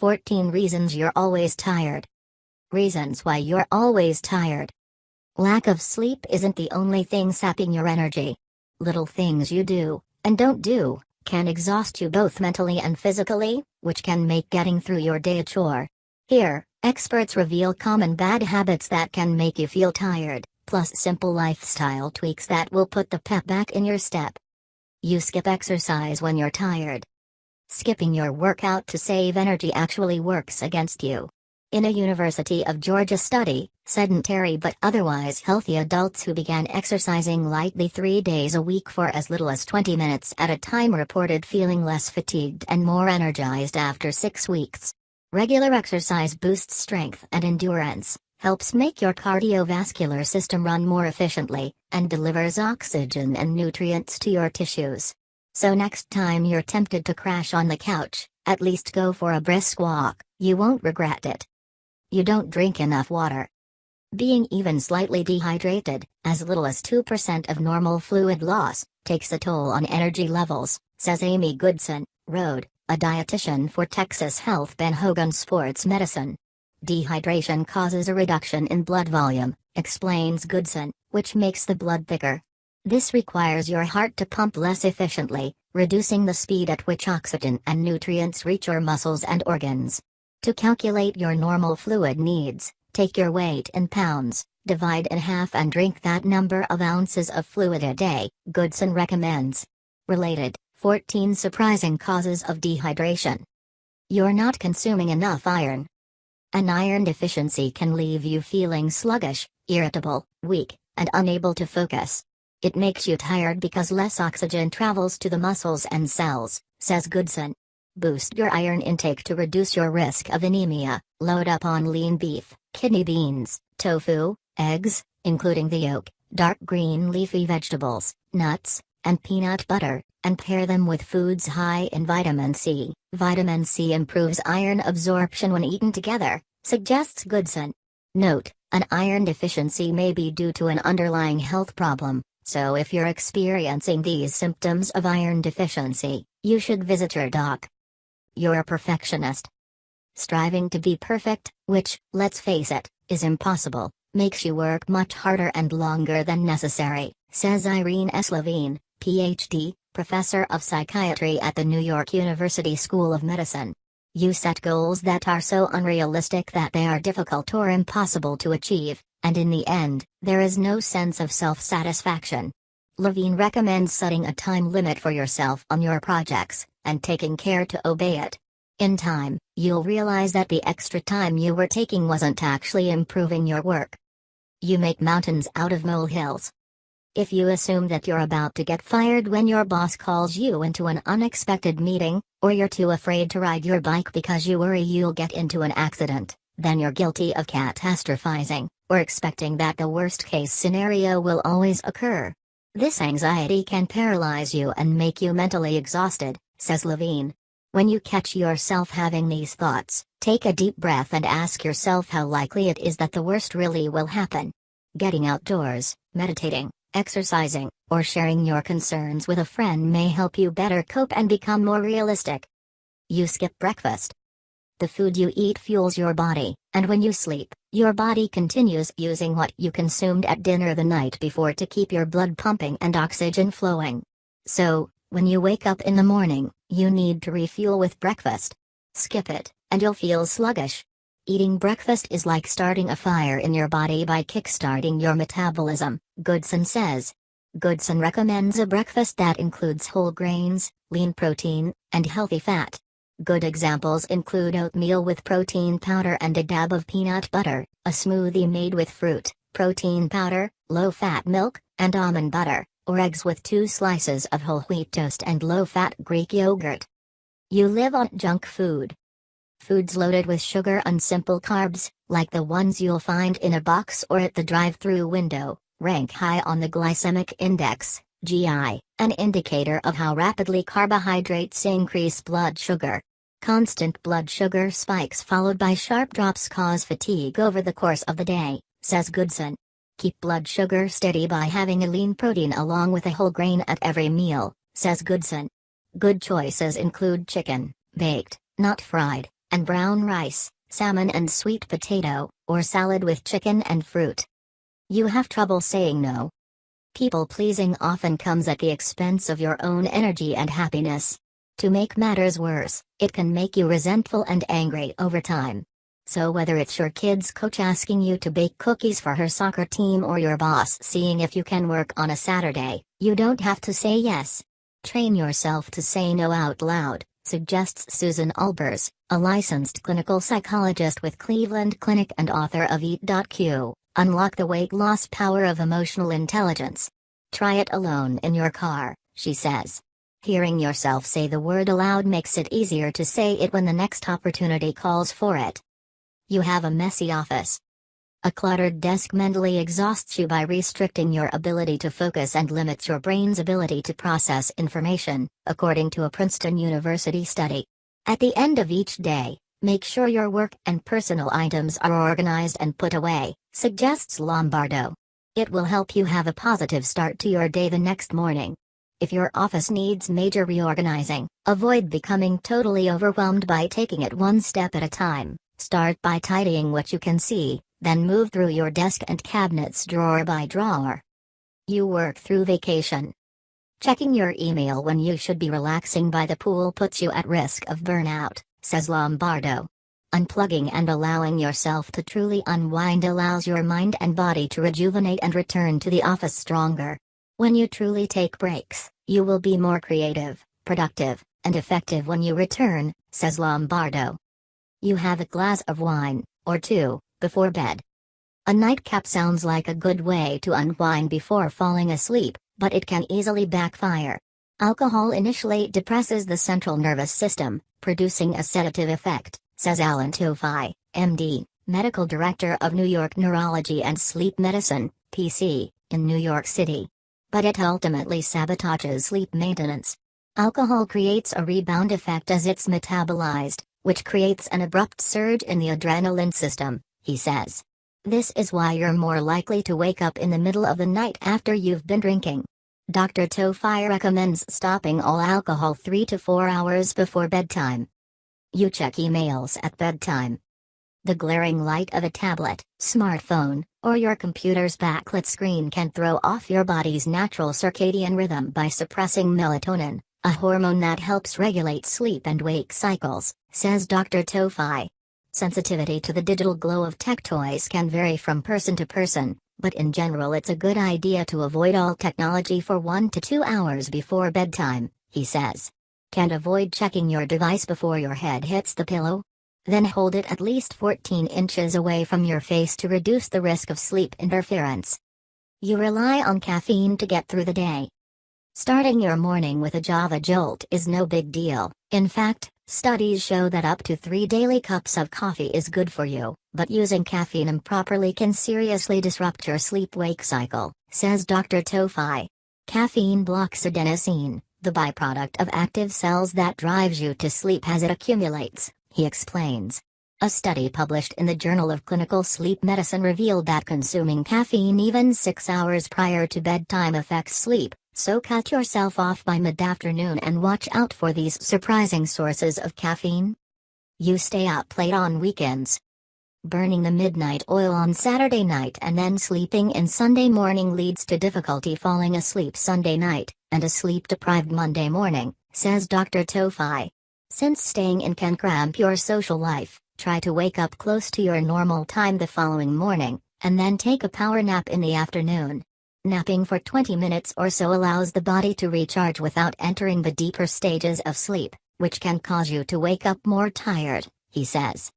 14 Reasons You're Always Tired. Reasons why you're always tired. Lack of sleep isn't the only thing sapping your energy. Little things you do, and don't do, can exhaust you both mentally and physically, which can make getting through your day a chore. Here, experts reveal common bad habits that can make you feel tired, plus simple lifestyle tweaks that will put the pep back in your step. You skip exercise when you're tired. Skipping your workout to save energy actually works against you. In a University of Georgia study, sedentary but otherwise healthy adults who began exercising lightly three days a week for as little as 20 minutes at a time reported feeling less fatigued and more energized after six weeks. Regular exercise boosts strength and endurance, helps make your cardiovascular system run more efficiently, and delivers oxygen and nutrients to your tissues. So next time you're tempted to crash on the couch, at least go for a brisk walk, you won't regret it. You don't drink enough water. Being even slightly dehydrated, as little as 2% of normal fluid loss, takes a toll on energy levels, says Amy Goodson, RD, a dietitian for Texas Health Ben Hogan Sports Medicine. Dehydration causes a reduction in blood volume, explains Goodson, which makes the blood thicker. This requires your heart to pump less efficiently, reducing the speed at which oxygen and nutrients reach your muscles and organs. To calculate your normal fluid needs, take your weight in pounds, divide in half and drink that number of ounces of fluid a day, Goodson recommends. Related, 14 surprising causes of dehydration. You're not consuming enough iron. An iron deficiency can leave you feeling sluggish, irritable, weak, and unable to focus. It makes you tired because less oxygen travels to the muscles and cells, says Goodson. Boost your iron intake to reduce your risk of anemia. Load up on lean beef, kidney beans, tofu, eggs, including the yolk, dark green leafy vegetables, nuts, and peanut butter, and pair them with foods high in vitamin C. Vitamin C improves iron absorption when eaten together, suggests Goodson. Note, an iron deficiency may be due to an underlying health problem, so if you're experiencing these symptoms of iron deficiency, you should visit your doc. You're a perfectionist. Striving to be perfect, which, let's face it, is impossible, makes you work much harder and longer than necessary, says Irene S. Levine, PhD, professor of psychiatry at the New York University School of Medicine. You set goals that are so unrealistic that they are difficult or impossible to achieve, and in the end, there is no sense of self-satisfaction. Levine recommends setting a time limit for yourself on your projects, and taking care to obey it. In time, you'll realize that the extra time you were taking wasn't actually improving your work. You make mountains out of molehills. If you assume that you're about to get fired when your boss calls you into an unexpected meeting, or you're too afraid to ride your bike because you worry you'll get into an accident, then you're guilty of catastrophizing or expecting that the worst case scenario will always occur. This anxiety can paralyze you and make you mentally exhausted, says Levine. When you catch yourself having these thoughts, take a deep breath and ask yourself how likely it is that the worst really will happen. Getting outdoors, meditating, exercising, or sharing your concerns with a friend may help you better cope and become more realistic. You skip breakfast. The food you eat fuels your body, and when you sleep, your body continues using what you consumed at dinner the night before to keep your blood pumping and oxygen flowing. So, when you wake up in the morning, you need to refuel with breakfast. Skip it, and you'll feel sluggish. Eating breakfast is like starting a fire in your body by kickstarting your metabolism, Goodson says. Goodson recommends a breakfast that includes whole grains, lean protein, and healthy fat. Good examples include oatmeal with protein powder and a dab of peanut butter, a smoothie made with fruit, protein powder, low-fat milk, and almond butter, or eggs with two slices of whole wheat toast and low-fat Greek yogurt. You live on junk food. Foods loaded with sugar and simple carbs, like the ones you'll find in a box or at the drive-through window, rank high on the glycemic index, GI, an indicator of how rapidly carbohydrates increase blood sugar. Constant blood sugar spikes followed by sharp drops cause fatigue over the course of the day, says Goodson. Keep blood sugar steady by having a lean protein along with a whole grain at every meal, says Goodson. Good choices include chicken, baked, not fried, and brown rice, salmon and sweet potato, or salad with chicken and fruit. You have trouble saying no. People pleasing often comes at the expense of your own energy and happiness. To make matters worse, it can make you resentful and angry over time. So whether it's your kid's coach asking you to bake cookies for her soccer team or your boss seeing if you can work on a Saturday, you don't have to say yes. Train yourself to say no out loud, suggests Susan Albers, a licensed clinical psychologist with Cleveland Clinic and author of Eat.Q, Unlock the Weight Loss Power of Emotional Intelligence. Try it alone in your car, she says. Hearing yourself say the word aloud makes it easier to say it when the next opportunity calls for it. You have a messy office. A cluttered desk mentally exhausts you by restricting your ability to focus and limits your brain's ability to process information, according to a Princeton University study. At the end of each day, make sure your work and personal items are organized and put away, suggests Lombardo. It will help you have a positive start to your day the next morning. If your office needs major reorganizing, avoid becoming totally overwhelmed by taking it one step at a time. Start by tidying what you can see, then move through your desk and cabinets drawer by drawer. You work through vacation. Checking your email when you should be relaxing by the pool puts you at risk of burnout, says Lombardo. Unplugging and allowing yourself to truly unwind allows your mind and body to rejuvenate and return to the office stronger. When you truly take breaks, you will be more creative, productive, and effective when you return, says Lombardo. You have a glass of wine, or two, before bed. A nightcap sounds like a good way to unwind before falling asleep, but it can easily backfire. Alcohol initially depresses the central nervous system, producing a sedative effect, says Alan Towfigh, MD, medical director of New York Neurology and Sleep Medicine, PC, in New York City. But it ultimately sabotages sleep maintenance. Alcohol creates a rebound effect as it's metabolized, which creates an abrupt surge in the adrenaline system, he says. This is why you're more likely to wake up in the middle of the night after you've been drinking. Dr. Towfigh recommends stopping all alcohol 3 to 4 hours before bedtime. You check emails at bedtime. The glaring light of a tablet, smartphone, or your computer's backlit screen can throw off your body's natural circadian rhythm by suppressing melatonin, a hormone that helps regulate sleep and wake cycles, says Dr. Towfigh. Sensitivity to the digital glow of tech toys can vary from person to person, but in general it's a good idea to avoid all technology for 1 to 2 hours before bedtime, he says. Can't avoid checking your device before your head hits the pillow? Then hold it at least 14 inches away from your face to reduce the risk of sleep interference. You rely on caffeine to get through the day, Starting your morning with a Java Jolt is no big deal. In fact, studies show that up to three daily cups of coffee is good for you, but using caffeine improperly can seriously disrupt your sleep-wake cycle, says Dr. Towfigh. Caffeine blocks adenosine, the byproduct of active cells that drives you to sleep as it accumulates, he explains. A study published in the Journal of Clinical Sleep Medicine revealed that consuming caffeine even six hours prior to bedtime affects sleep, so cut yourself off by mid-afternoon and watch out for these surprising sources of caffeine. You stay up late on weekends. Burning the midnight oil on Saturday night and then sleeping in Sunday morning leads to difficulty falling asleep Sunday night, and a sleep-deprived Monday morning, says Dr. Towfigh. Since staying in can cramp your social life, try to wake up close to your normal time the following morning, and then take a power nap in the afternoon. Napping for 20 minutes or so allows the body to recharge without entering the deeper stages of sleep, which can cause you to wake up more tired, he says.